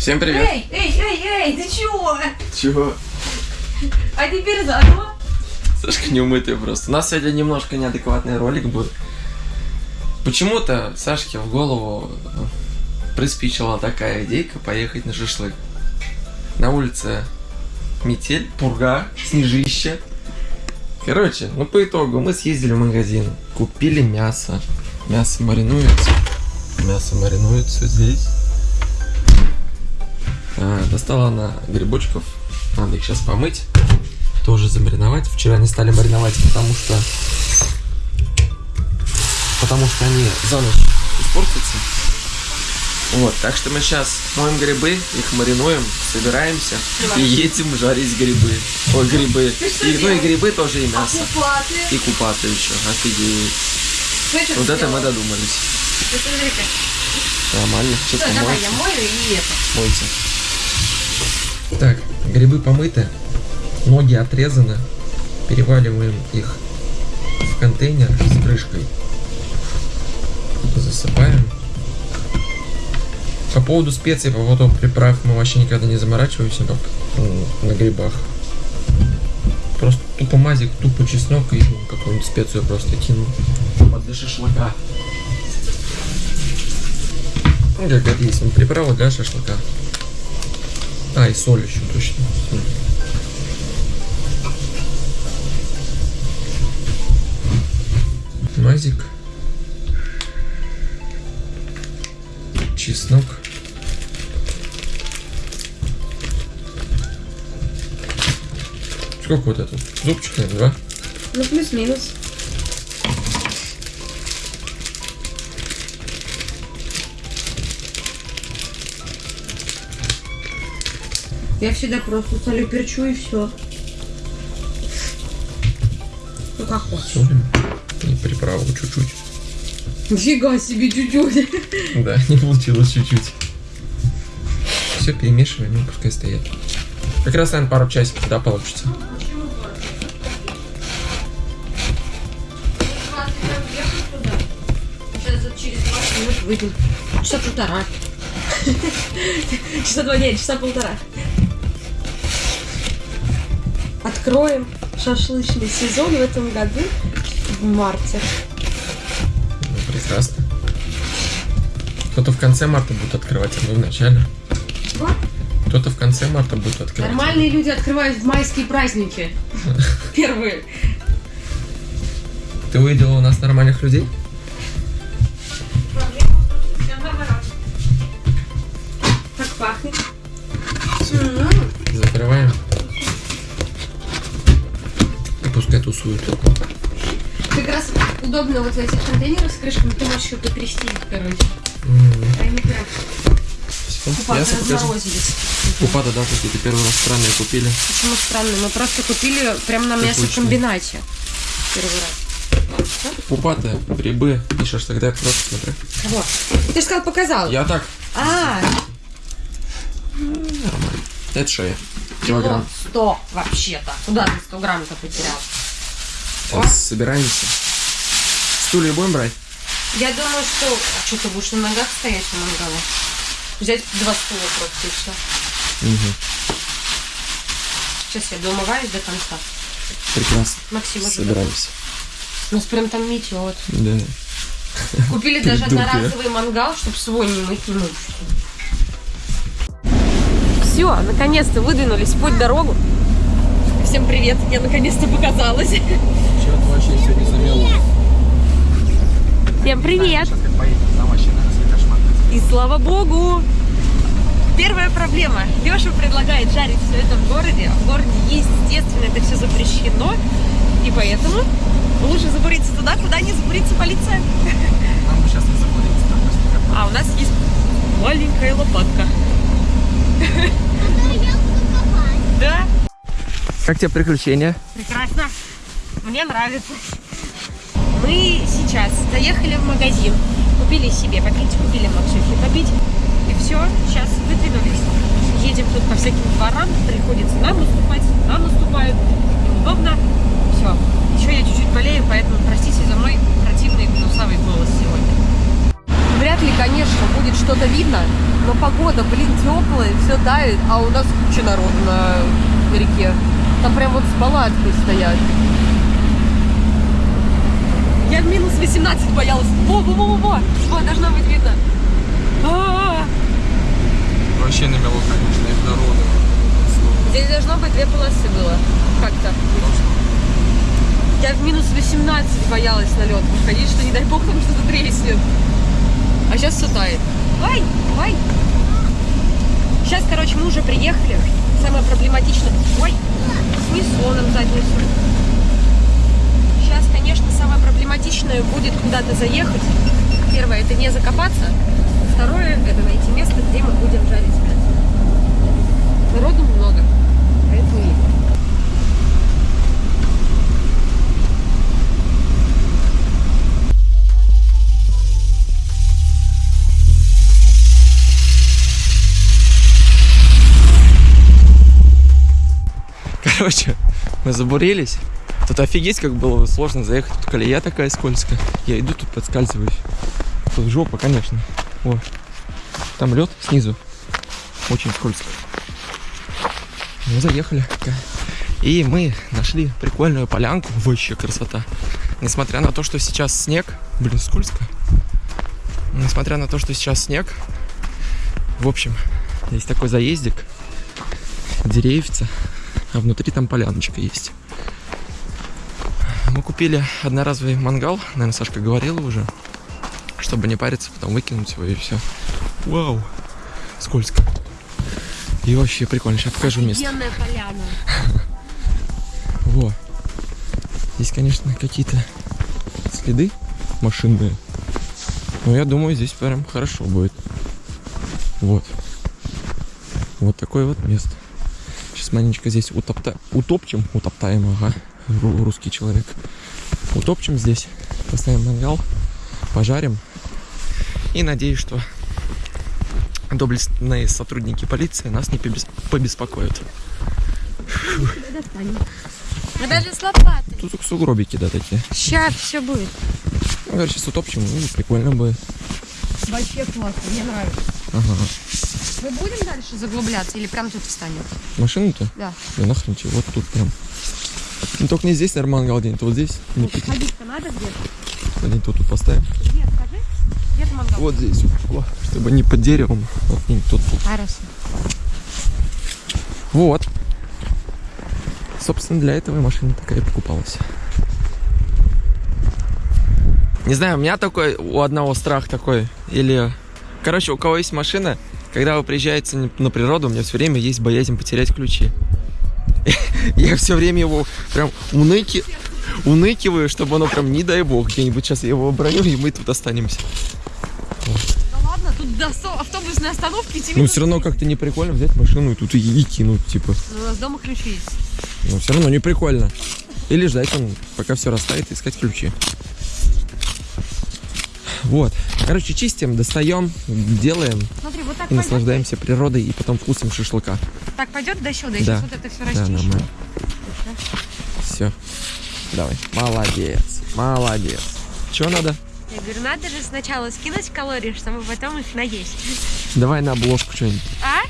Всем привет. Эй, эй, эй, эй, ты чего? Чего? А теперь заодно. Сашка неумытая просто. У нас сегодня немножко неадекватный ролик будет. Почему-то Сашке в голову приспичила такая идейка поехать на шашлык. На улице метель, пурга, снежище. Короче, ну по итогу мы съездили в магазин, купили мясо. Мясо маринуется. Мясо маринуется здесь. А, достала она грибочков. Надо их сейчас помыть. Тоже замариновать. Вчера не стали мариновать, потому что... Потому что они за ночь испортятся. Вот, так что мы сейчас моем грибы, их маринуем, собираемся и едем жарить грибы. Ой, грибы. И, ну и грибы тоже и А мясо. купаты? И купаты еще. Офигеть. Знаешь, Вот это мы додумались. Нормально. Что Всё, давай, я мою и это. Мойте. Так, грибы помыты, ноги отрезаны, переваливаем их в контейнер с крышкой. Засыпаем. По поводу специй, по поводу приправ мы вообще никогда не заморачиваемся м, на грибах. Просто тупо мазик, тупо чеснок и какую-нибудь специю просто кинул. Вот для шашлыка. Ну, как это есть, ну, приправа для шашлыка. А, и соль еще, точно. Мазик. Чеснок. Сколько вот это? Зубчик, наверное, два? Ну, плюс-минус. Я всегда просто солю, перчу и все. Ну как хочешь. Солим. И приправу чуть-чуть. Нифига себе, чуть-чуть. Да, не получилось чуть-чуть. Все перемешиваем, ну пускай стоят. Как раз, наверное, пару часиков, да, получится. Сейчас через 20 минут выйдем. Часа полтора. Часа два, нет, часа полтора. Откроем шашлычный сезон в этом году в марте. Ну, прекрасно. Кто-то в конце марта будет открывать, а мы в начале. Кто-то в конце марта будет открывать. Нормальные люди открывают в майские праздники. Первые. Ты увидела у нас нормальных людей? Тусуют. Как раз удобно вот в этих контейнерах с крышками, ты можешь еще потрясти, короче. М, Они прям купаты разморозились. Купаты, да, какие-то первый раз странные купили. Почему странно? Мы просто купили прям на мясокомбинате. Первый раз. Купаты, грибы и шашлык. Дай просто смотрю. Вот. Ты же сказал, показал. Я так. А, Нормально. Это шея. Килограмм. 100 вообще-то. Куда ты 100 грамм-то потерял? Сейчас собираемся. Стулья будем брать? Я думаю, что... А что, ты будешь на ногах стоять на мангале? Взять два стула просто и все. Угу. Сейчас я домываюсь до конца. Прекрасно. Максим уже Собираемся. У нас прям там метет. Да. Купили даже одноразовый мангал, чтобы свой не мыть не мыть. Все, наконец-то выдвинулись в путь дорогу. Всем привет, я наконец-то показалась. Что-то вообще сегодня замело. Всем привет! И слава богу! Первая проблема. Леша предлагает жарить все это в городе. В городе, естественно, это все запрещено. И поэтому лучше забуриться туда, куда не забурится полиция. Нам сейчас не забудется. А у нас есть маленькая лопатка. Да, Как тебе приключения? прекрасно. Мне нравится. Мы сейчас заехали в магазин, купили себе попить, купили Максюхе попить. И все, сейчас выдвинулись. Едем тут по всяким дворам, приходится нам наступать, нам наступают. Неудобно. Все. Еще я чуть-чуть болею, поэтому простите за мой противный гнусавый голос сегодня. вряд ли, конечно, будет что-то видно, но погода, блин, теплая, все тает, а у нас куча народу на реке. Там прям вот с палаткой стоят. Я в минус 18 боялась. Во, во, должно быть видно. А-а-а. Вообще намело, конечно, и народу. Здесь должно быть две полосы было. Как-то. Я в минус 18 боялась на лед выходить, что не дай бог там что-то треснет. А сейчас все тает. Ай, ай. Сейчас, короче, мы уже приехали. Самое проблематичное... Ой, снесло нам задницу. Сейчас, конечно, самое проблематичное будет куда-то заехать. Первое, это не закопаться. Второе, это найти место, где мы будем жарить мясо. Народу много, поэтому едем. Короче, мы забурились. Тут офигеть, как было сложно заехать. Тут колея такая скользкая. Я иду, тут подскальзываюсь. Тут жопа, конечно. О, там лед снизу. Очень скользко. Мы заехали. И мы нашли прикольную полянку. Вообще красота. Несмотря на то, что сейчас снег. Блин, скользко. Несмотря на то, что сейчас снег. В общем, есть такой заездик. Деревьца а внутри там поляночка есть. Мы купили одноразовый мангал, наверное, Сашка говорила уже, чтобы не париться, потом выкинуть его и все. Вау, скользко. И вообще прикольно, сейчас покажу место. Поляна. Во. Здесь, конечно, какие-то следы машинные. Но я думаю, здесь прям хорошо будет. Вот. Вот такое вот место. Сейчас маленечко здесь утопта... утопчем, утоптаем, ага, ру- русский человек. Утопчем здесь, поставим мангал, пожарим. И надеюсь, что доблестные сотрудники полиции нас не побес- побеспокоят. Мы даже с лопатой. Тут только сугробики, да, такие. Сейчас все будет. Ну, короче, сейчас утопчем, и прикольно будет. Вообще классно, мне нравится. Ага. Мы будем дальше заглубляться или прям тут встанем? Машину-то? Да. Да нахрен тебе, вот тут прям. Ну, только не здесь, наверное, мангал где-нибудь, вот здесь. Не пить. Ходить-то надо где-то? Где-нибудь тут, тут поставим. Где, скажи? Где ты мангал? Вот здесь, вот, чтобы не под деревом, вот где-нибудь тут, тут. Хорошо. Вот. Собственно, для этого и машина такая покупалась. Не знаю, у меня такой, у одного страх такой, или... Короче, у кого есть машина, когда вы приезжаете на природу, у меня все время есть боязнь потерять ключи. Я все время его прям уныки... уныкиваю, чтобы оно прям, не дай бог, где-нибудь сейчас я его оброню, и мы тут останемся. Да ладно, тут до автобусной остановки тебе... Ну, все равно как-то не прикольно взять машину и тут и, и кинуть, типа. Ну, у нас дома ключи есть. Но все равно не прикольно. Или ждать он, пока все растает, искать ключи. Вот. Короче, чистим, достаем, делаем Смотри, вот так и пойдет. наслаждаемся природой и потом вкусом шашлыка. Так пойдет до сюда, Да. сейчас вот это все Да, расчищу. нормально. Все. Давай. Молодец. Молодец. Че надо? Я говорю, надо же сначала скинуть калории, чтобы потом их наесть. Давай на обложку что-нибудь. А?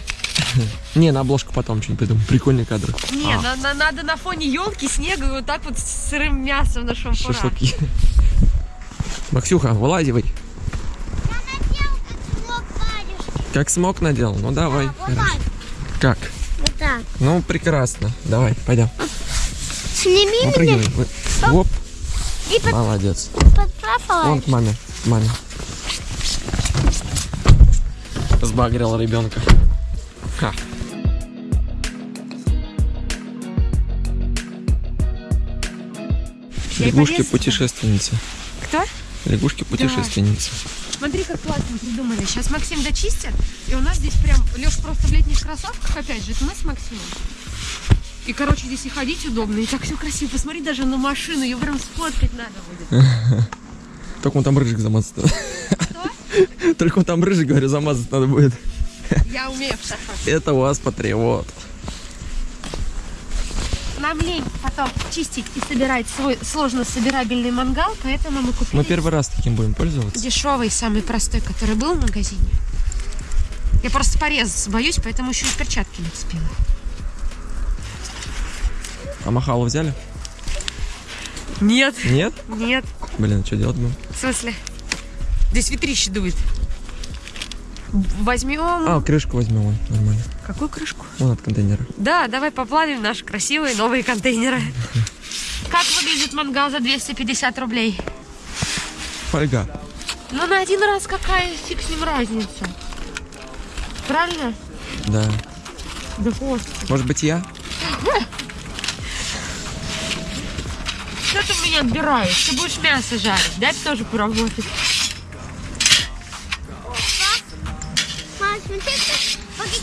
Не, на обложку потом что-нибудь придумаем. Прикольный кадр. Не, А, на- на- надо на фоне елки, снега и вот так вот с сырым мясом на шампура. шашлыки. Максюха, вылазивай. Как смог надел? Ну давай. Хорошо. Как? Вот так. Ну, прекрасно. Давай, пойдем. Сними Ну, меня Оп, и под, молодец. Вон к маме. К маме. Сбагрил ребенка. Ха. Полез. Лягушки-путешественницы. Лягушки-путешественницы. Смотри, как классно придумали. Сейчас Максим дочистит, и у нас здесь прям Леш просто в летних кроссовках, опять же, это мы с Максимом. И, короче, здесь и ходить удобно, и так все красиво. Посмотри даже на машину, ее прям сфоткать надо будет. Только он там рыжик замазать надо. Только он там рыжик, говорю, замазать надо будет. Я умею в шахматы. Это у вас патриот. Нам лень потом чистить и собирать свой сложно собирабельный мангал, поэтому мы купили Мы первый раз таким будем пользоваться. дешевый, самый простой, который был в магазине. Я просто порезаться боюсь, поэтому еще и перчатки не успела. А махалу взяли? Нет. Нет? Нет. Блин, что делать будем? В смысле? Здесь ветрище дует. Возьмем... А, крышку возьмем, вон, нормально. Какую крышку? Вон от контейнера. Да, давай поплавим наши красивые новые контейнеры. Как выглядит мангал за 250 рублей? Фольга. Ну, на один раз какая фиг с ним разница? Правильно? Да. Да вот. Может быть, я? Что ты меня отбираешь? Ты будешь мясо жарить. Дай тоже поработать.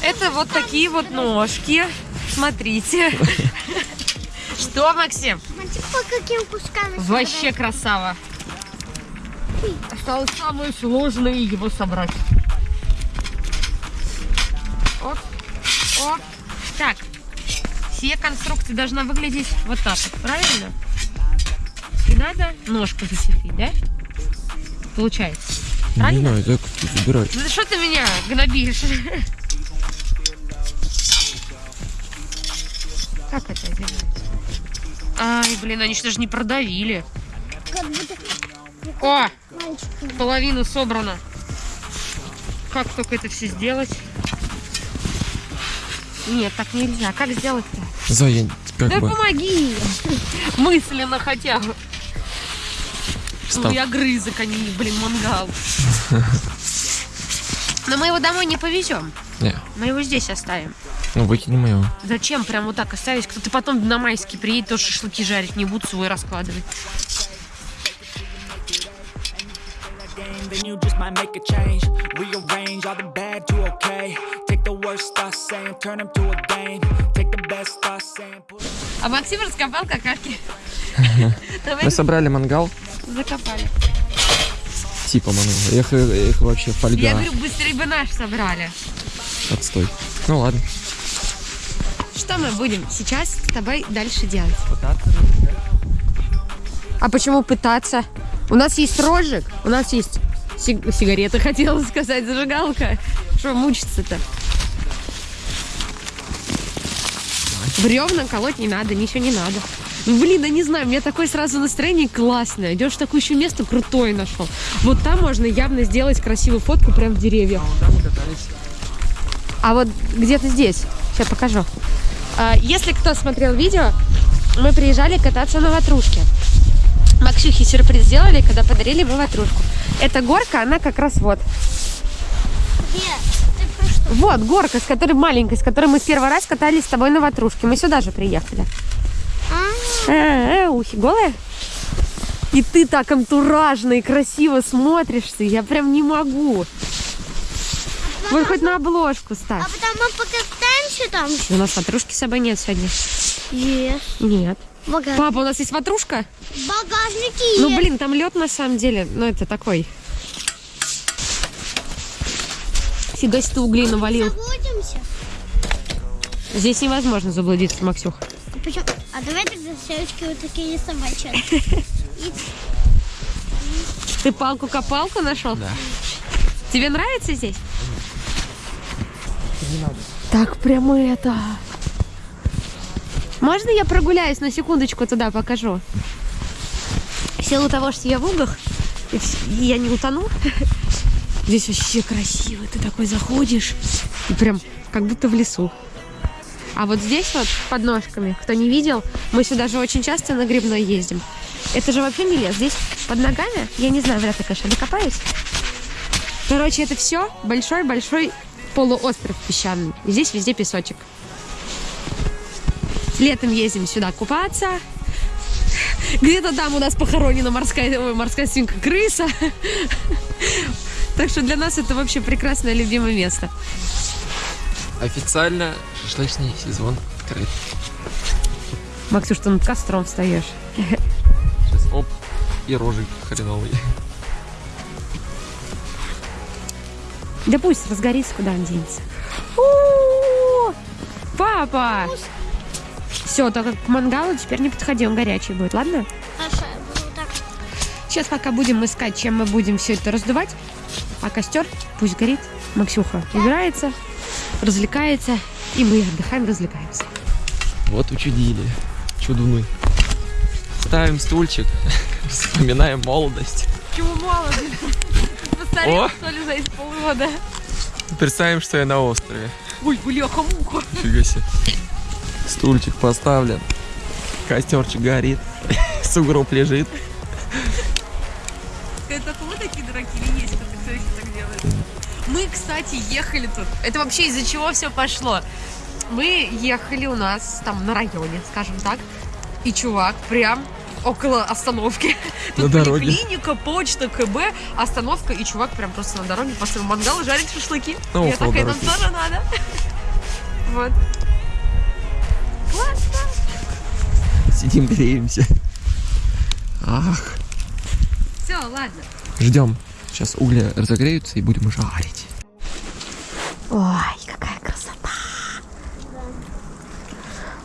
Это вот такие вот ножки. Смотрите. Что, Максим? смотри, по каким кускам я Вообще красава. Осталось самое сложное его собрать. Оп, оп. Так, все конструкции должна выглядеть вот так вот, правильно? И надо ножку зацепить, да? Получается. Не Правильно? знаю, так забирай. Ну что ты меня гнобишь? Как это делается? Ай, блин, они что же не продавили. Как будто О, мальчик. половину собрано. Как только это все сделать? Нет, так нельзя. Как сделать-то? Зая, как Да бы. помоги! Мысленно хотя бы. Ну, я грызок, а не, блин, мангал. Но мы его домой не повезем. Не, Мы его здесь оставим. Ну выкинем его. Зачем прям вот так оставить? Кто-то потом на майский приедет, тоже шашлыки жарить не будут, свой раскладывать. game, then you just might make a change. Rearrange all the bad to okay. Take the worst thoughts saying, turn them to a game. Take the best thoughts saying, put А Максим раскопал какашки. Мы собрали мангал, закопали. типа мангал. Их, их вообще фольга. Я говорю, быстрее бы наш собрали. Отстой. Ну ладно. Что мы будем сейчас с тобой дальше делать? А почему пытаться? У нас есть рожек, у нас есть сиг- сигареты, хотела сказать, зажигалка. Что мучиться-то? Бревна колоть не надо, ничего не надо. Ну, блин, я не знаю, у меня такое сразу настроение классное. Идешь в такое еще место крутое нашел. Вот там можно явно сделать красивую фотку прям в деревьях. А вот где-то здесь. Сейчас покажу. А, Если кто смотрел видео, мы приезжали кататься на ватрушке. Максюхе сюрприз сделали, когда подарили ему ватрушку. Эта горка, она как раз вот. Вот горка, с которой маленькой, с которой мы в первый раз катались с тобой на ватрушке. Мы сюда же приехали. А, э, ухи голые? И ты так антуражно и красиво смотришься. Я прям не могу. Вот хоть на обложку ставь. а потом мы покатаемся там? У нас ватрушки с собой нет сегодня. Есть. Нет. Багаж... Папа, у нас есть ватрушка? Багажники Ну, блин, там лед на самом деле. Ну, это такой. Фига себе ты углей навалил. Заблудимся. Здесь невозможно заблудиться, Максюх. А, почему? а давай тогда девочки вот такие рисовать. Ты палку-копалку нашел? Да. Тебе нравится здесь? Так прямо это. Можно я прогуляюсь на секундочку туда покажу? В силу того, что я в угах, я не утону. Здесь вообще красиво. Ты такой заходишь и прям как будто в лесу. А вот здесь вот под ножками, кто не видел, мы сюда же очень часто на грибной ездим. Это же вообще не лес. Здесь под ногами, я не знаю, вряд ли, конечно, докопаюсь. Короче, это все большой-большой полуостров песчаный. Здесь везде песочек. Летом ездим сюда купаться. Где-то там у нас похоронена морская, ой, морская свинка крыса. Так что для нас это вообще прекрасное любимое место. Официально шашлычный сезон открыт. Максюш, ты над костром встаешь. Сейчас оп, и рожик хреновый. Да пусть разгорится, куда он денется. У-у-у! Папа! Все, только к мангалу теперь не подходи, он горячий будет, ладно? Сейчас пока будем искать, чем мы будем все это раздувать. А костер пусть горит. Максюха играется, развлекается, и мы отдыхаем, развлекаемся. Вот учудили. Чудуны. Ставим стульчик, вспоминаем молодость. Чего мало, О! что ли, за полгода? Представим, что я на острове. Ой, бляха-муха. Фига себе. Стульчик поставлен. Костерчик горит. Сугроб лежит. Это мы такие дураки или есть кто-то, кто еще так делает? Мы, кстати, ехали тут. Это вообще из-за чего все пошло? Мы ехали у нас там на районе, скажем так. И чувак прям около остановки. На Тут дороге. поликлиника, почта, КБ, остановка, и чувак прям просто на дороге поставил мангал и жарит шашлыки. Ну, Я такая, нам тоже надо. Вот. Классно. Сидим, греемся. Ах. Все, ладно. Ждем. Сейчас угли разогреются и будем жарить. Ой, какая красота!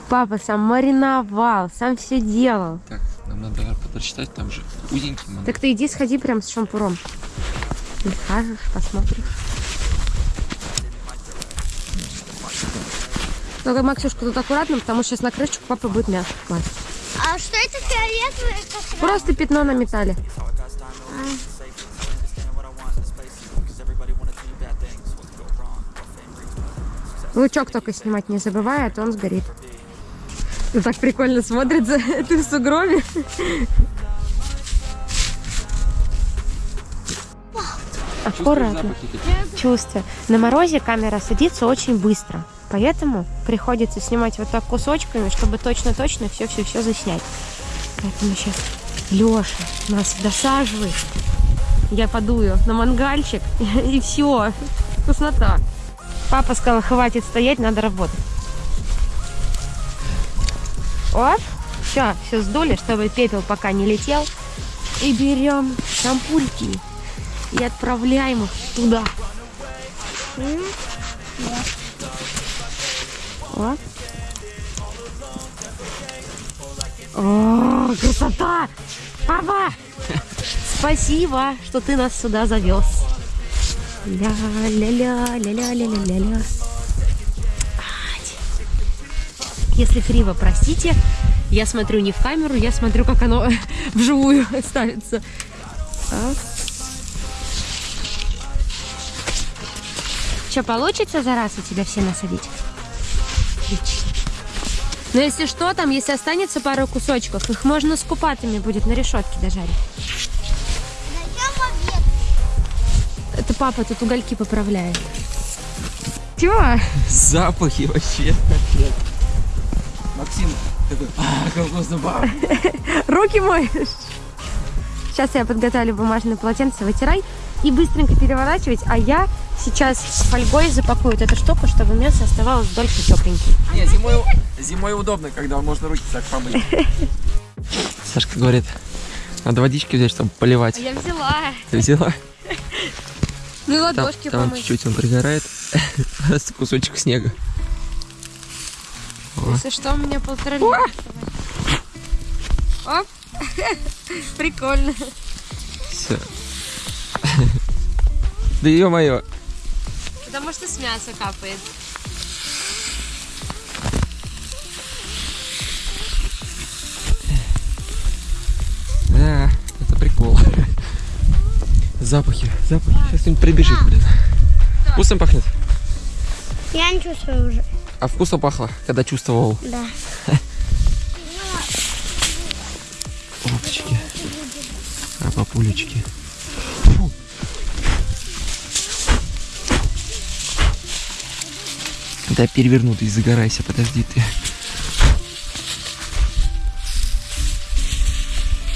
Папа сам мариновал, сам все делал. Так, нам надо прочитать, там же узенький. Так ты иди сходи прям с шампуром. Скажешь, посмотришь. Только, Максюшка, тут аккуратно, потому что сейчас на крышечку папа будет мясо класть. А что это фиолетовое? Как Просто пятно на металле. Лучок только снимать не забывай, а то он сгорит. Ну так прикольно смотрится, ты в сугробе. Аккуратно. Чувствую. На морозе камера садится очень быстро. Поэтому приходится снимать вот так кусочками, чтобы точно-точно все-все-все заснять. Поэтому сейчас Леша нас досаживает. Я подую на мангальчик, и все. Вкуснота. Папа сказал, хватит стоять, надо работать. Оп, все, все сдули, чтобы пепел пока не летел. И берем шампульки и отправляем их туда. О. О, красота! Папа! Спасибо, что ты нас сюда завез. Ля-ля-ля-ля-ля-ля-ля-ля. Если криво, простите. Я смотрю не в камеру, я смотрю, как оно вживую ставится. Что, получится за раз у тебя все насадить? Отлично. Но если что, там, если останется пару кусочков, их можно с купатами будет на решетке дожарить. Это папа тут угольки поправляет. Чего? Запахи вообще. Максим такой, а, как вкусно. Руки моешь? Сейчас я подготовлю бумажное полотенце, вытирай и быстренько переворачивать, а я сейчас фольгой запакую вот эту штуку, чтобы мясо оставалось дольше тепленьким. Не, зимой, зимой удобно, когда можно руки так помыть. Сашка говорит, надо водички взять, чтобы поливать. я взяла. Ты взяла? Ну и Там, ладошки там помыть. чуть-чуть он пригорает. Просто кусочек снега. Если что, у меня полтора литра. Оп. Прикольно. Все. Да ё-моё. Потому что с мяса капает. Да, это прикол. Запахи, запахи. Сейчас кто-нибудь прибежит, блин. Вкусно пахнет? Я не чувствую уже. А вкусно пахло, когда чувствовал. Да. Опачки. А папулечки. Да переверну ты, загорайся, подожди ты.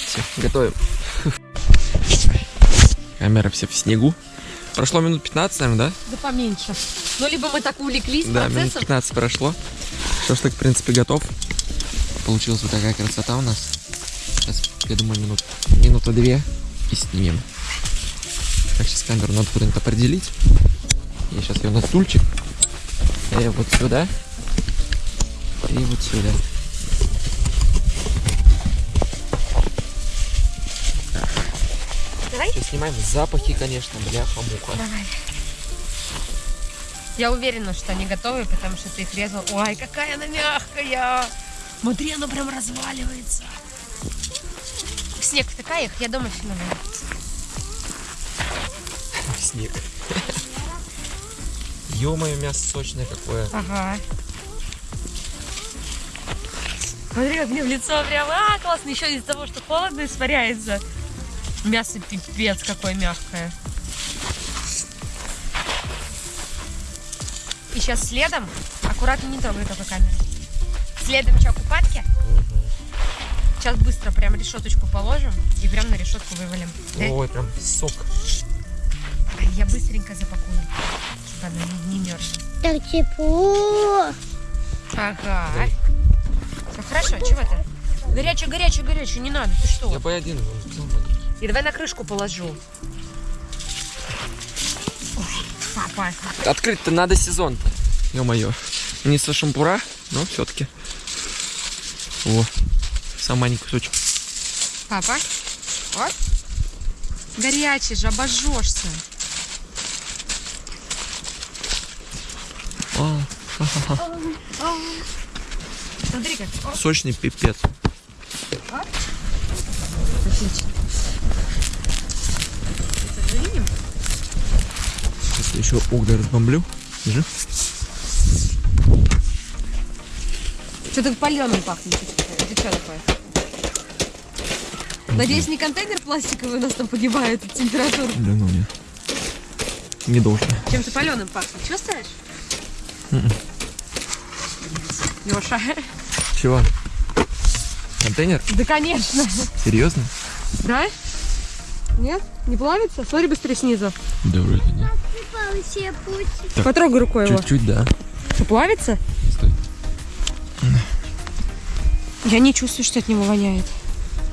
Все, готовим. Камера вся в снегу. Прошло минут 15, наверное, да? Да поменьше. Ну, либо мы так увлеклись Да, минут процессом. 15 прошло. Шашлык, в принципе, готов. Получилась вот такая красота у нас. Сейчас, я думаю, минут, минута две и снимем. Так, сейчас камеру надо куда-нибудь определить. Я сейчас ее на стульчик. И вот сюда. И вот сюда. Сейчас снимаем запахи, конечно, бляха-муха. Давай. Я уверена, что они готовы, потому что ты их резал. Ой, какая она мягкая! Смотри, она прям разваливается. В снег втыкай их, я дома нравится. Снег. Ё-моё, мясо сочное какое. Ага. Смотри, как мне в лицо прям, а, классно, еще из-за того, что холодно испаряется. Мясо пипец какое мягкое. И сейчас следом, аккуратно не трогай только камеру. Следом что, купатки? Сейчас быстро прям решеточку положим и прям на решетку вывалим. Да, Ой, прям сок. Я быстренько запакую, чтобы она не, не мерзла. Так тепло. Ага. Все хорошо, чего ты? Горячее, горячее, горячее, не надо, ты что? Я по один. И давай на крышку положу. Открыть-то надо сезон-то. Ё-моё. Не со шампура, но все-таки. О, сам маленький кусочек. Папа. Вот. Горячий же, обожжешься. А, Смотри как. О, сочный пипец. отлично. Это завинем? Сейчас я еще угля разбомблю. Держи. Что-то паленым пахнет. Это что такое? Надеюсь, не контейнер пластиковый у нас там погибает от температуры. Да ну не. Не должен. Чем-то паленым пахнет. Чувствуешь? Мгм. Леша. Чего? Контейнер? Да, конечно. Серьезно? Да? Нет? Не плавится? Смотри быстрее снизу. Да вроде нет. Путь. Потрогай рукой его. Чуть-чуть, да. Что, плавится? Стой. Я не чувствую, что от него воняет.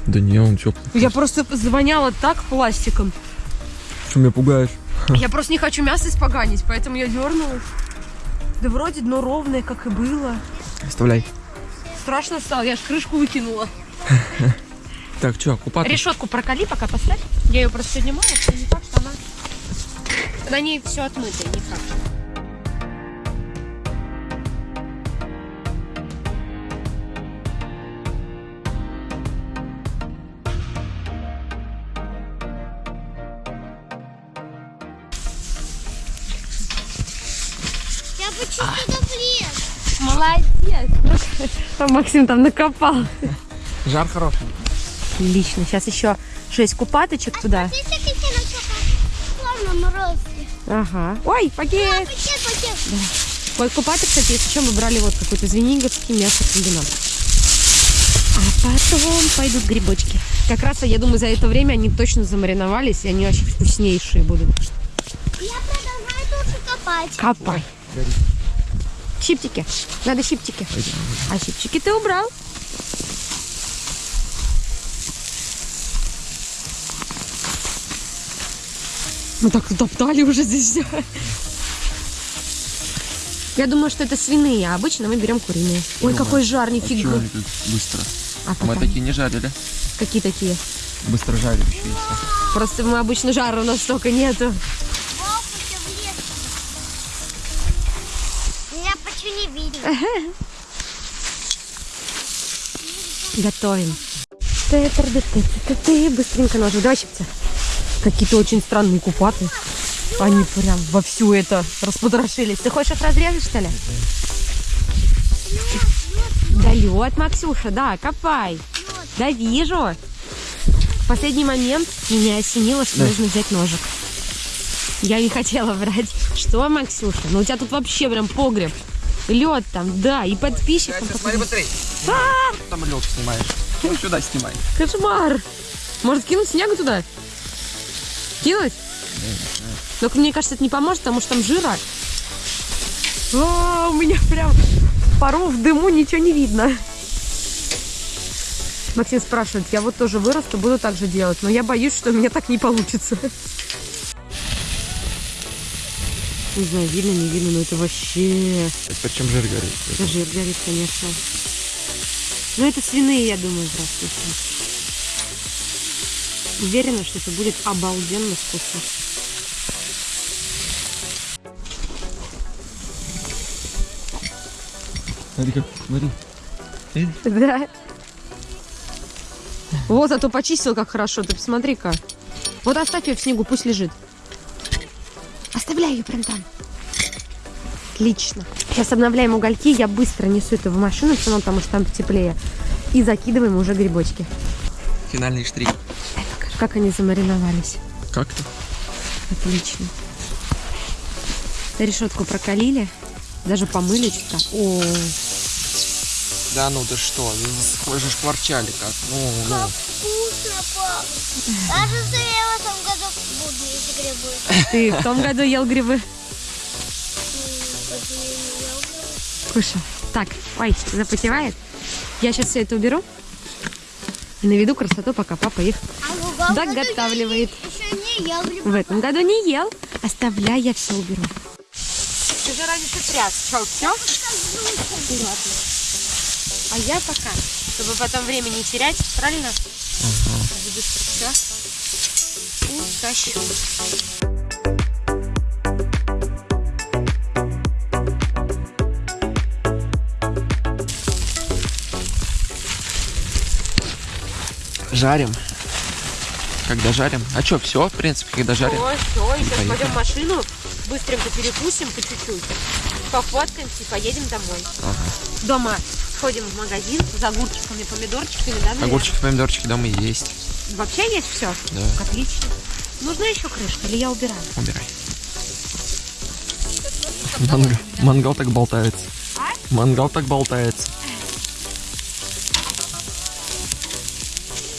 Да не, он теплый. Я просто звоняла так пластиком. Что меня пугаешь? Я просто не хочу мясо испоганить, поэтому я дернулась. Да вроде дно ровное, как и было. Оставляй. Страшно стало, я ж крышку выкинула. Так, что, купаться? Решетку проколи, пока поставь. Я ее просто сегодня мыла, что не факт, что она... На ней все отмыто, не факт. Я почувствовала влез. Молодец. А Максим там накопал. Жар хороший. Отлично. Сейчас еще 6 купаточек туда. Смотрите, плавно морозки. Ага. Ой, пакет. Пакет, пакет. Вот купаты, кстати, если что, мы брали вот какой-то звениговский мясокомбинат. А потом пойдут грибочки. Как раз, я думаю, за это время они точно замариновались, и они очень вкуснейшие будут. Я продолжаю тоже копать. Копай. Щиптики. Надо щиптики. А щипчики ты убрал? Мы так топтали уже здесь все. Я думаю, что это свиные, а обычно мы берем куриные. Ой, какой жар, нифига. тут быстро? А Мы такие не жарили. какие такие? Быстро жарящиеся. Просто мы обычно жара у нас столько нету. Меня почти не видно. Готовим. Ты, ты, ты, ты, ты, ты, быстренько ножик. Давай щипцы. Какие-то очень странные купаты. Они прям во всю это распотрошились. Ты хочешь их разрезать, что ли? Да лед, Максюша, да, копай. Да вижу. В последний момент меня осенило, что Да. нужно взять ножик. Я не хотела брать. Что, Максюша? Ну у тебя тут вообще прям погреб. Лед там, да, и подписчикам. смотри быстрей. Там лед снимаешь. Ну, сюда снимай. Кошмар! Может кинуть снега туда? Кинуть? Только мне кажется, это не поможет, потому что там жира. А, у меня прям пару в дыму, ничего не видно. Максим спрашивает, я вот тоже вырасту, буду так же делать, но я боюсь, что у меня так не получится. Не знаю, видно, не видно, но это вообще... Причем жир горит. Это жир горит, конечно. Ну, это свиные, я думаю, просто. Уверена, что это будет обалденно вкусно. Смотри, как, смотри. Да. Вот, а то почистил как хорошо. Ты посмотри-ка. Вот оставь ее в снегу, пусть лежит. Оставляй ее прям там. Отлично. Сейчас обновляем угольки. Я быстро несу это в машину, все равно, потому что там теплее. И закидываем уже грибочки. Финальный штрих. Как они замариновались. Как-то. Отлично. Решетку прокалили. Даже помыли чутка. О, Да ну ты что, вы же шкварчали как. Ну, ну. Вкусно, пап. Кажется, я в этом году буду есть грибы. ты в том году ел грибы. Кушал. Так, ой, запотевает. Я сейчас все это уберу. И наведу красоту, пока папа их Доготавливает. В этом году не ел. Оставляй, я все уберу. Ты же раньше тряс. Что, все? А я пока, чтобы потом время не терять, правильно? Быстро все. Утащу. Жарим. Когда жарим? А что, все, в принципе, когда жарим? Все, все, и сейчас Поехали. пойдем в машину, быстренько перекусим по чуть-чуть, пофоткаемся и поедем домой. Дома сходим в магазин за огурчиками, помидорчиками, да, наверное? Огурчики, помидорчики дома есть. Вообще есть все? Да. Отлично. Нужна еще крышка или я убираю? Убирай. Мангал, мангал так болтается. Мангал так болтается.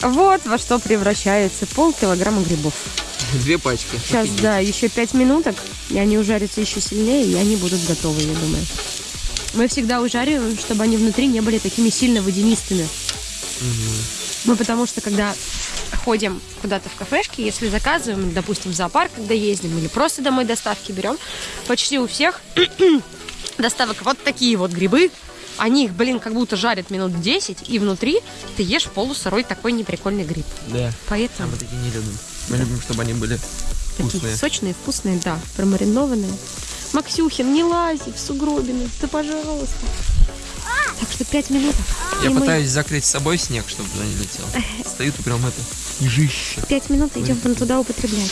Вот во что превращается полкилограмма грибов. Две пачки. Сейчас, да, еще пять минуток, и они ужарятся еще сильнее, и они будут готовы, я думаю. Мы всегда ужариваем, чтобы они внутри не были такими сильно водянистыми. Мы потому что, когда ходим куда-то в кафешки, если заказываем, допустим, в зоопарк, когда ездим, или просто домой доставки берем, почти у всех доставок вот такие вот грибы. Они их, блин, как будто жарят минут 10, и внутри ты ешь полусырой такой неприкольный гриб. Да. Поэтому А мы такие не любим. Мы любим, чтобы они были такие вкусные. сочные, вкусные, да, промаринованные. Максюхин, не лази в сугробины, да пожалуйста. Так что пять минут. Я и мы пытаюсь закрыть с собой снег, чтобы туда не летел. Стоит прям это, ежище. Пять минут идем вон туда употреблять.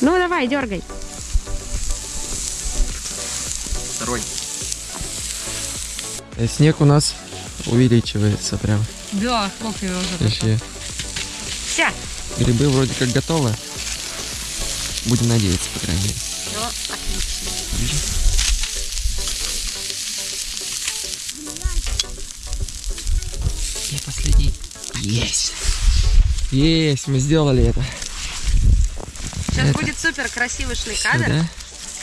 Ну давай, дергай. Второй. Э, Снег у нас увеличивается прям. Да, сколько его уже Вообще. Все. Грибы вроде как готовы. Будем надеяться, по крайней мере. Все, отлично. И последний. Есть. Есть, мы сделали это. Сейчас Это- будет супер красивый шный Всё, кадр, да?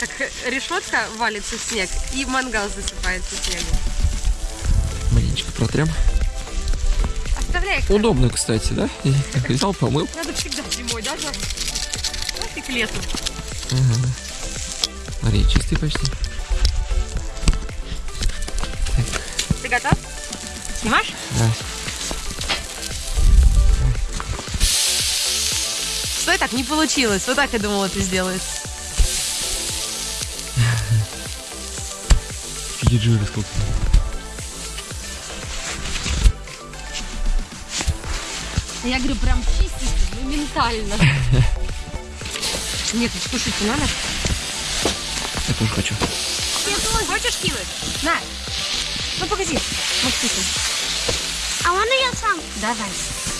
как решетка валится в снег и мангал засыпается снегом. Протрем. Оставляй. Удобно, кстати, да? Взял, помыл. Надо всегда зимой, да, Жак? Нафиг летом. Смотри, чистый почти. Ты готов? Снимаешь? Да. Стой, так не получилось. Вот так я думала, ты сделаешь. Жира сколько. Я говорю, прям чистенько, моментально. Нет, ну слушайте, надо. Я тоже хочу. Ты тоже хочешь кинуть? На. Ну, погоди, Максим. А можно я сам? Давай.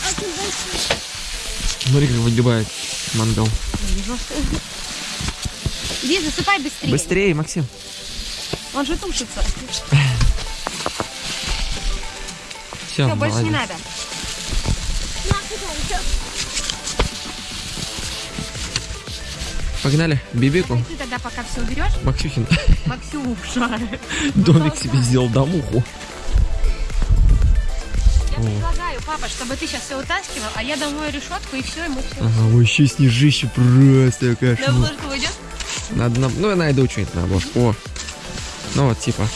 Очень большой. Смотри, как выгибает мангал. Иди, засыпай быстрее. Быстрее, Максим. Он же тушится. Все, Все, больше не надо. Погнали, Бибику. Ты тогда пока все уберешь, Максюхин Максюша. домик себе сделал, домуху. Я предлагаю, папа, чтобы ты сейчас все утаскивал, а я домой решетку и все, ему все. Ага, вообще снежище просто На кошмар. обложку уйдет? Надо, на... ну я найду что-нибудь на обложку. О, ну вот типа.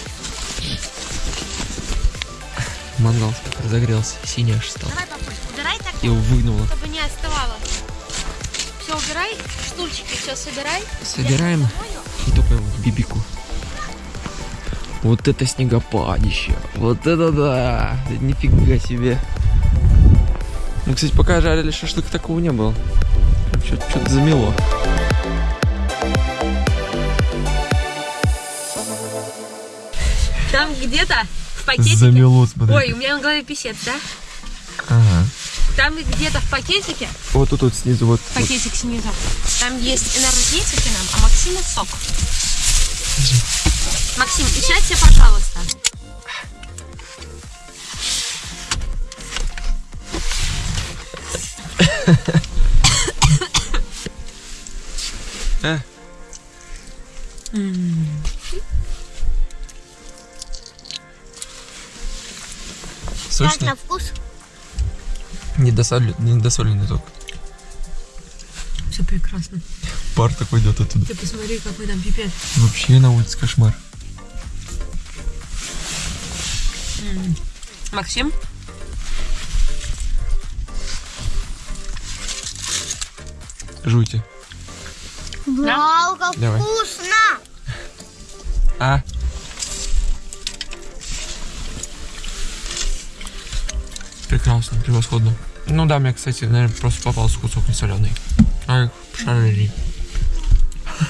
Мангал разогрелся, синий аж стал. Давай, папуль, убирай так его выгнуло. Чтобы не оставало. Все убирай, штульчики все собирай. Собираем и только в бибику. Вот это снегопадище. Вот это да. Нифига себе. Мы, кстати, пока жарили шашлык, такого не было. Что-то замело. Там где-то в пакетике... Замело, смотри. Ой, у меня на голове писец, да? Там где-то в пакетике, Вот тут вот снизу вот. вот. пакетик снизу, там есть энергетики нам, а Максиму сок. Максим, и пожалуйста. А. Как Сочно? на вкус? Недосоленный, недосоленный только. Все прекрасно. Пар такой идет оттуда. Ты посмотри, какой там пипец. Вообще на улице кошмар. Максим? Жуйте. Вау, как Давай. вкусно! А? Прекрасно, превосходно. Ну да, мне, кстати, наверное, просто попался кусок не соленый. Ай, шарили.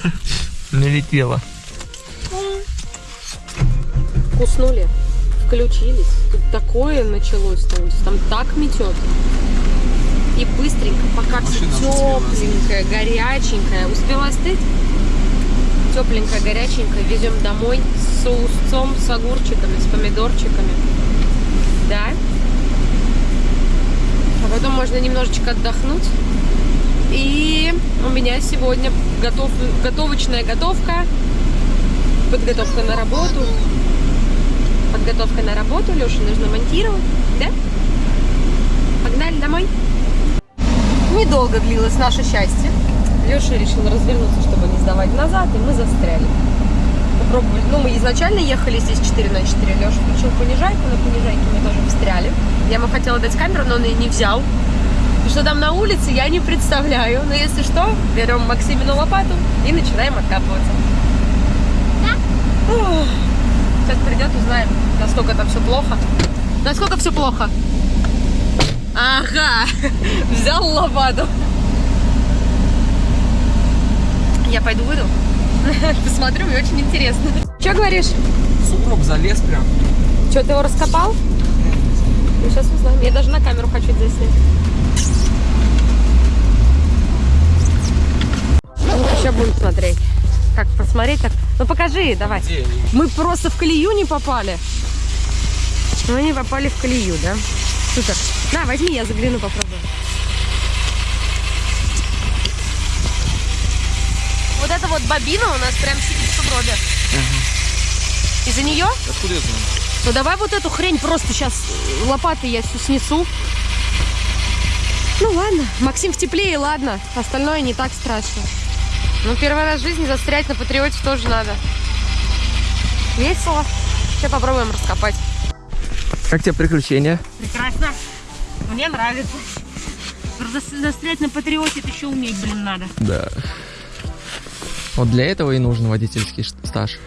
Налетело. Уснули, включились. Тут такое началось на улице, там так метет. И быстренько, пока все тепленькое, горяченькое. Успела остыть? Тепленькое, горяченькое. Везем домой с соусцом, с огурчиками, с помидорчиками. Да? Потом можно немножечко отдохнуть. И у меня сегодня готов, готовочная готовка, подготовка на работу. Подготовка на работу, Леша нужно монтировать, да? Погнали домой. Недолго длилось наше счастье. Леша решил развернуться, чтобы не сдавать назад, и мы застряли. Попробовали. Ну, мы изначально ехали здесь 4 на 4. Леша включил понижайку, на понижайке мы тоже встряли. Хотела дать камеру, но он ее не взял. И что там на улице, я не представляю. Но если что, берем Максимину лопату и начинаем откапываться. Ух. Сейчас придет, узнаем, насколько там все плохо. Насколько все плохо? Ага, взял лопату. Я пойду выйду. Посмотрю, мне очень интересно. Что говоришь? Сугроб залез прям. Что, ты его раскопал? Ну, сейчас узнаем. Я даже на камеру хочу это заснять. Ну, сейчас будем смотреть. Как посмотреть так? Ну, покажи, давай. Где? Мы просто в колею не попали. Мы не попали в колею, да? Супер. На, возьми, я загляну, попробую. Вот эта вот бобина у нас прям сидит в сугробе. Из-за нее? Откуда я знаю? Ну давай вот эту хрень просто сейчас лопатой я всю снесу. Ну ладно, Максим в теплее, ладно. Остальное не так страшно. Ну первый раз в жизни застрять на патриоте тоже надо. Весело. Сейчас попробуем раскопать. Как тебе приключения? Прекрасно. Мне нравится. Зас- Застрять на патриоте это еще уметь, блин, надо. Да. Вот для этого и нужен водительский стаж.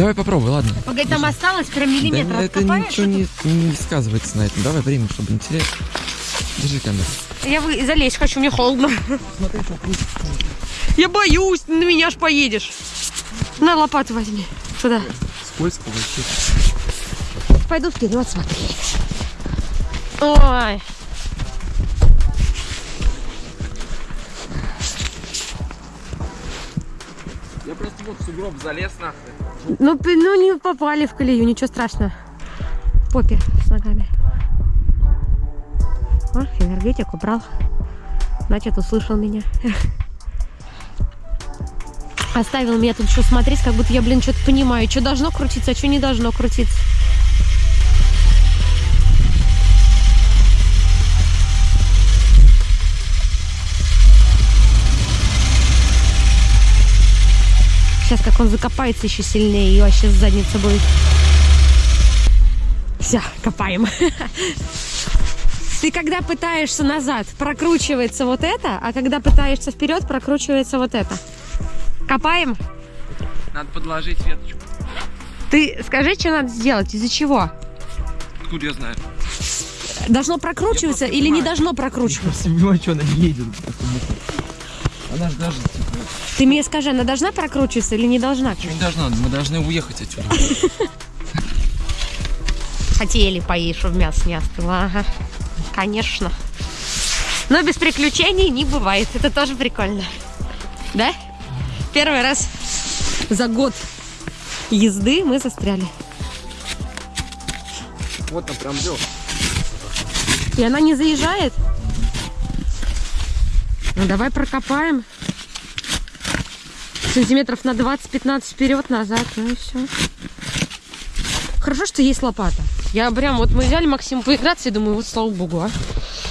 Давай попробуй, ладно. Погоди, там осталось прям миллиметр. Да это ничего не, не сказывается на этом. Давай время, чтобы не терять. Держи камеру. Я вы... залезть хочу, мне холодно. Я боюсь, на меня ж поедешь. На лопату возьми. Сюда. Скользко вообще. Пойду вперед смотреть. Ой. Я просто вот в сугроб залез нахрен. Ну, ну не попали в колею, ничего страшного. Попе с ногами. О, энергетик убрал. Значит, услышал меня. Оставил меня тут еще смотреть, как будто я, блин, что-то понимаю. Что должно крутиться, а что не должно крутиться. Сейчас как он закопается еще сильнее и вообще задница будет. Все, копаем. Ты когда пытаешься назад, прокручивается вот это, а когда пытаешься вперед, прокручивается вот это. Копаем? Надо подложить веточку. Ты скажи, что надо сделать, из-за чего? Откуда я знаю? Должно прокручиваться просто или не понимаю. должно прокручиваться? Не понимаю, что она не едет. Она же даже типа, Ты мне скажи, она должна прокручиваться или не должна? не должна. Мы должны уехать отсюда. Хотели поесть, чтобы мясо не остыло. Ага, конечно. Но без приключений не бывает. Это тоже прикольно. Да? Первый раз за год езды мы застряли. Вот там прям лёг. И она не заезжает? Ну давай прокопаем. Сантиметров на 20-15 вперед, назад. Ну и все. Хорошо, что есть лопата. Я прям, вот мы взяли Максиму поиграться и думаю, вот слава богу, а.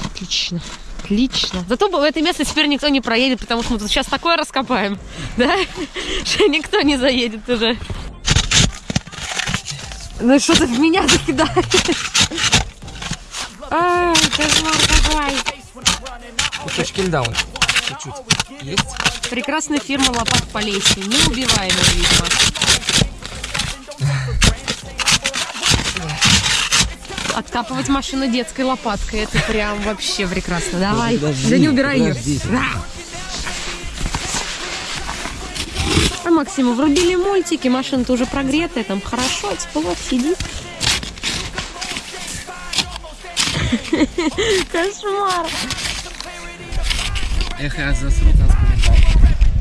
Отлично. Отлично. Зато в это место теперь никто не проедет, потому что мы тут сейчас такое раскопаем. Да? Что никто не заедет уже. Ну что ты в меня закидаешь? Ай, кошмар какой. Кусочки льда вон. Чуть-чуть. Есть? Прекрасная фирма лопат Полесье. Неубиваемая, видимо. Откапывать машину детской лопаткой. Это прям вообще прекрасно. Давай. Подожди, да не убирай ее. подожди. А Максиму врубили мультики, машина-то уже прогретая, там хорошо, тепло, сидит. Кошмар. Эх, я засрут нас комментарий.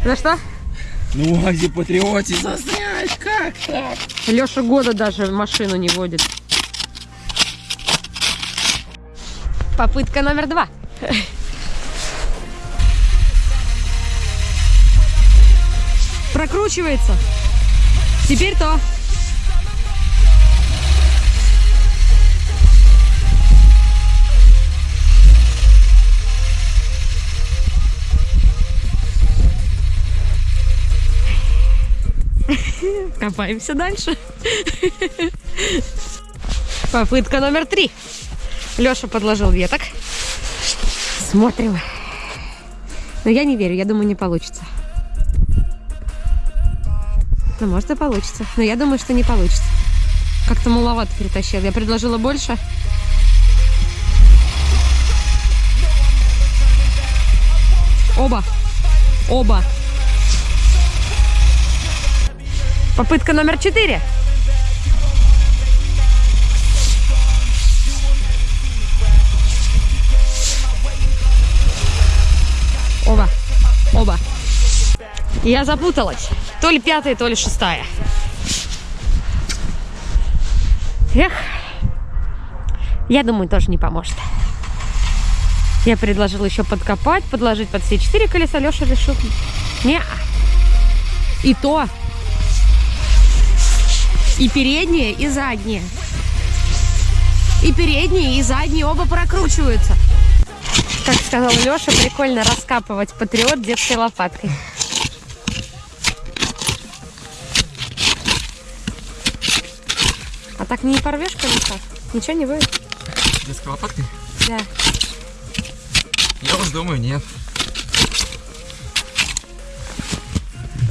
За что? Ну, в УАЗе Патриоте застрять, как так? Леша года даже машину не водит. Попытка номер два. Прокручивается. Теперь то. Копаемся дальше. Попытка номер три. Леша подложил веток. Смотрим. Но я не верю, я думаю, не получится. Ну, может и получится. Но я думаю, что не получится. Как-то маловато перетащил. Я предложила больше. Оба. Оба. Попытка номер четыре. Оба. Оба. Я запуталась. То ли пятая, то ли шестая. Эх. Я думаю, тоже не поможет. Я предложила еще подкопать, подложить под все четыре колеса. Леша решил. Не. И то. И передние, и задние. И передние, и задние оба прокручиваются. Как сказал Леша, прикольно раскапывать патриот детской лопаткой. А так не порвешь колеса? Ничего не будет? Детской лопаткой? Да. Я уж думаю, нет.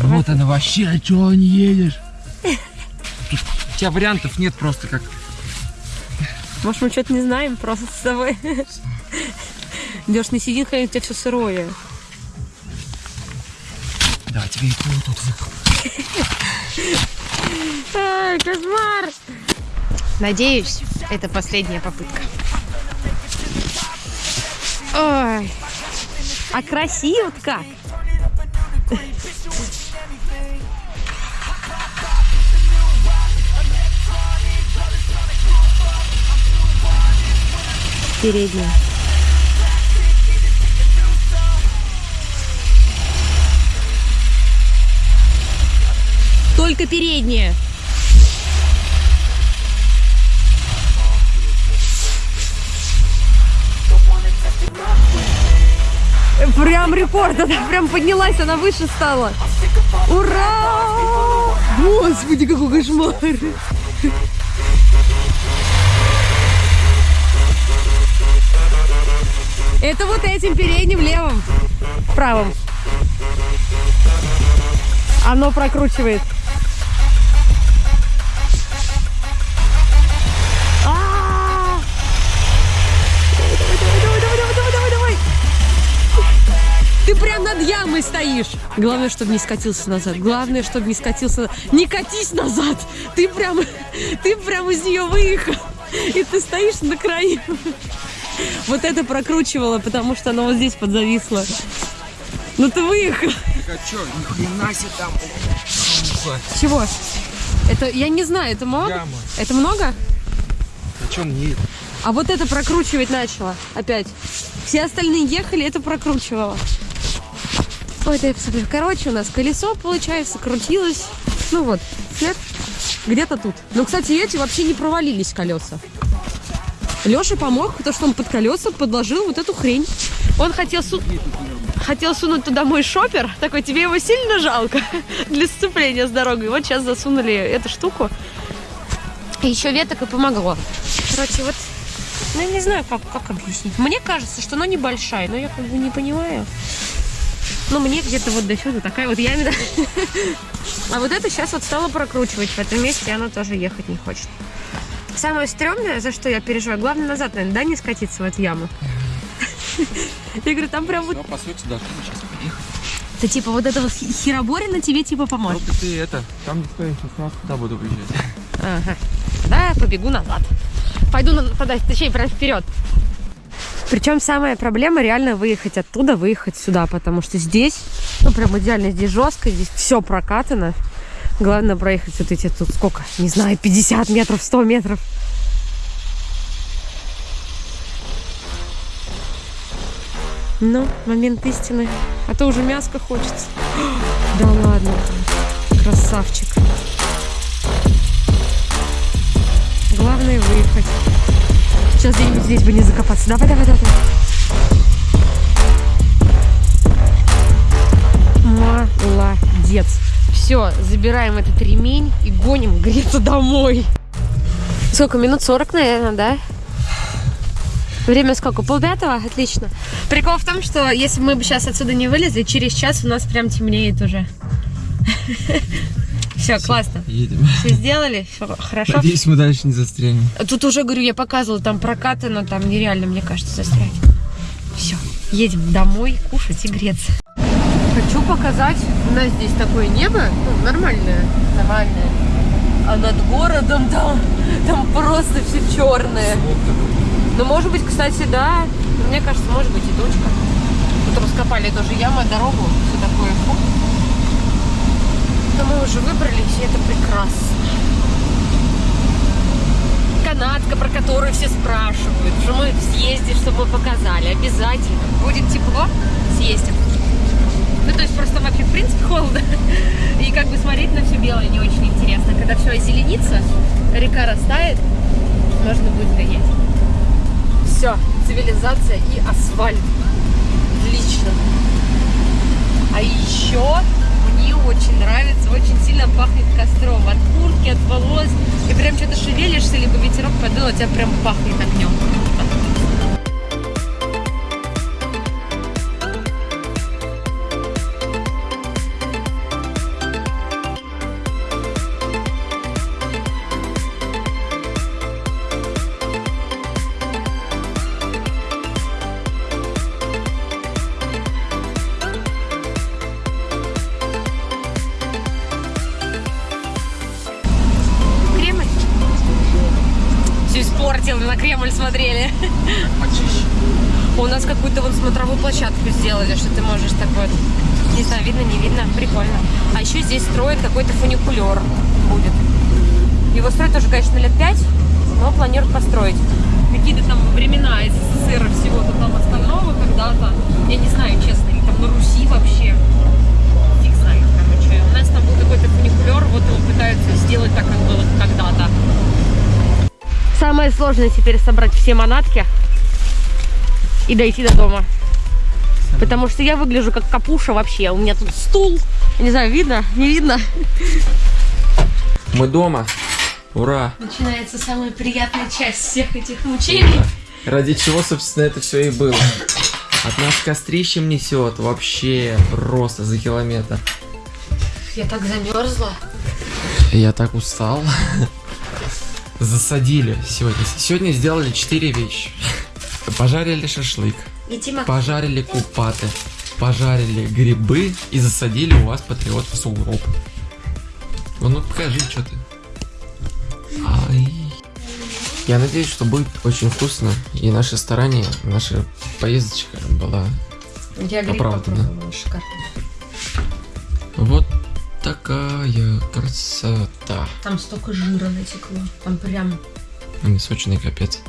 Вот она вообще, а чего не едешь? У тебя вариантов нет просто как. Может, мы что-то не знаем просто с тобой. Идешь на сидин, у тебя все сырое. Да, тебе и и тут. Ай, кошмар! Надеюсь, это последняя попытка. Ой, а красиво как! Передняя. Только передняя. Прям рекорд, она прям поднялась, она выше стала. Ура! Господи, какой кошмар! Это вот этим передним левым, правым. Оно прокручивает. А! Ты прям над ямой стоишь. Главное, чтобы не скатился назад. Главное, чтобы не скатился. Не катись назад. Ты прям, ты прям из нее выехал. И ты стоишь на краю. Вот это прокручивало, потому что оно вот здесь подзависло. Ну ты выехал. А чё, нихрена себе там. Чего? Это, я не знаю, это много? Яма. Это много? А чё нет? А вот это прокручивать начало опять. Все остальные ехали, это прокручивало. Ой, да я посмотрю. Короче, у нас колесо, получается, крутилось. Ну вот, след где-то тут. Ну, кстати, эти вообще не провалились колеса. Леша помог, потому что он под колеса подложил вот эту хрень. Он хотел, су- хотел сунуть туда мой шопер. Такой, тебе его сильно жалко для сцепления с дорогой. Вот сейчас засунули эту штуку. И еще веток и помогло. Короче, вот, ну, я не знаю, как, как объяснить. Мне кажется, что она небольшая, но я как бы не понимаю. Ну, мне где-то вот до сюда такая вот ямина. А вот это сейчас вот стала прокручивать в этом месте, и она тоже ехать не хочет. Самое стрёмное, за что я переживаю, главное назад, наверное, да, не скатиться в эту яму. Я говорю, там прям вот, Ну, по сути, должны сейчас поехать. ты типа вот этого хероборина тебе типа поможет. Ну, ты это, там не стоишь, сейчас туда буду приезжать. Ага. Да, я побегу назад. Пойду на, подать, точнее, прям вперед. Причем самая проблема реально выехать оттуда, выехать сюда, потому что здесь, ну прям идеально, здесь жестко, здесь все прокатано. Главное проехать вот эти тут сколько, не знаю, 50 метров, 100 метров. Ну, момент истины. А то уже мяско хочется. Да ладно, красавчик. Главное выехать. Сейчас где-нибудь здесь бы не закопаться. Давай, давай, давай. Молодец. Все, забираем этот ремень и гоним греться домой. Сколько? Минут 40, наверное, да? Время сколько? Полпятого? Отлично. Прикол в том, что если мы бы сейчас отсюда не вылезли, через час у нас прям темнеет уже. Все, классно. Едем. Все сделали? Всё хорошо? Надеюсь, мы дальше не застрянем. Тут уже, говорю, я показывала, там прокатано, там нереально, мне кажется, застрять. Все, едем домой кушать и греться. Хочу показать, у нас здесь такое небо, ну, нормальное, нормальное. А над городом там, там просто все черное. Ну, может быть, кстати, да, мне кажется, может быть и точка. Тут раскопали тоже ямы, дорогу, все такое. Фу. Но мы уже выбрались, и это прекрасно канатка, про которую все спрашивают, что мы съездим, чтобы мы показали. Обязательно. Будет тепло, съездим. Ну, то есть просто вообще, в принципе, холодно. И как бы смотреть на все белое не очень интересно. Когда все озеленится, река растает, можно будет гонять. Все, цивилизация и асфальт. Отлично. А еще мне очень нравится, очень сильно пахнет костром. От куртки, от волос. И прям что-то шевелишься, либо ветерок подул, а тебя прям пахнет огнем. Все испортил, на Кремль смотрели. Почище. У нас какую-то вот смотровую площадку сделали, что ты можешь так вот, не знаю, видно, не видно, прикольно. А еще здесь строят какой-то фуникулер будет. Его строят тоже, конечно, лет пять, но планируют построить. Какие-то там времена СССР и всего-то там остального когда-то. Я не знаю, честно, или там на Руси вообще. Фиг знает, короче. У нас там был какой-то фуникулер, вот его пытаются сделать так, как было когда-то. Самое сложное теперь собрать все манатки и дойти до дома. Потому что я выгляжу как капуша вообще. У меня тут стул. Не знаю, видно? Не видно? Мы дома. Ура! Начинается самая приятная часть всех этих мучений. Ради чего, собственно, это все и было. От нас кострищем несет вообще просто за километр. Я так замерзла. Я так устал. Засадили сегодня. Сегодня сделали четыре вещи. Пожарили шашлык, И Тима пожарили купаты, пожарили грибы и засадили у вас патриот в сугроб. Ну, ну покажи, что ты. Ай. Я надеюсь, что будет очень вкусно, и наше старание, наша поездочка была Я гриб попробовала, шикарно. Вот такая красота. Там столько жира натекло. Там прям... Они сочные, капец.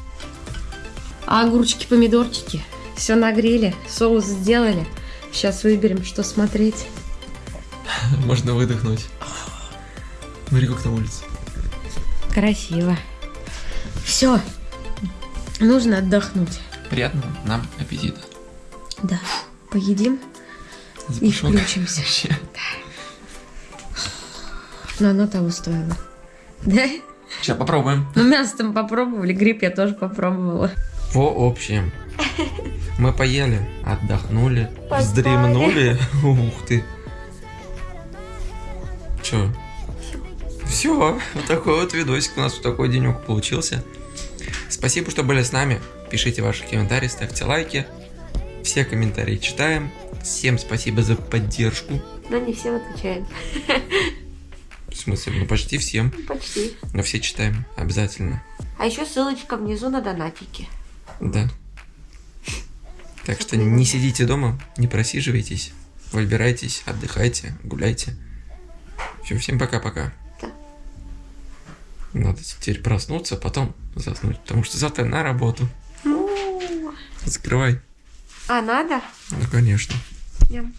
А огурчики, помидорчики. Все нагрели, соус сделали. Сейчас выберем, что смотреть. Можно выдохнуть. Смотри, как на улице. Красиво. Все. Нужно отдохнуть. Приятного нам аппетита. Да. Поедим и Запашок. включимся. Вообще. Но оно того стоило. Да? Сейчас попробуем. Ну, мясо там попробовали, гриб я тоже попробовала. По общем, мы поели, отдохнули, вздремнули. Ух ты. Че? Все, вот такой вот видосик у нас, вот такой денек получился. Спасибо, что были с нами. Пишите ваши комментарии, ставьте лайки. Все комментарии читаем. Всем спасибо за поддержку. Но не всем отвечаем. В смысле, ну почти всем. Почти. Но все читаем, обязательно. А еще ссылочка внизу на донатики. Да. Так что не сидите дома, не просиживайтесь, выбирайтесь, отдыхайте, гуляйте. Все, всем пока-пока. Да. Надо теперь проснуться, потом заснуть, потому что завтра на работу. Закрывай. А надо? Ну, конечно. Ням.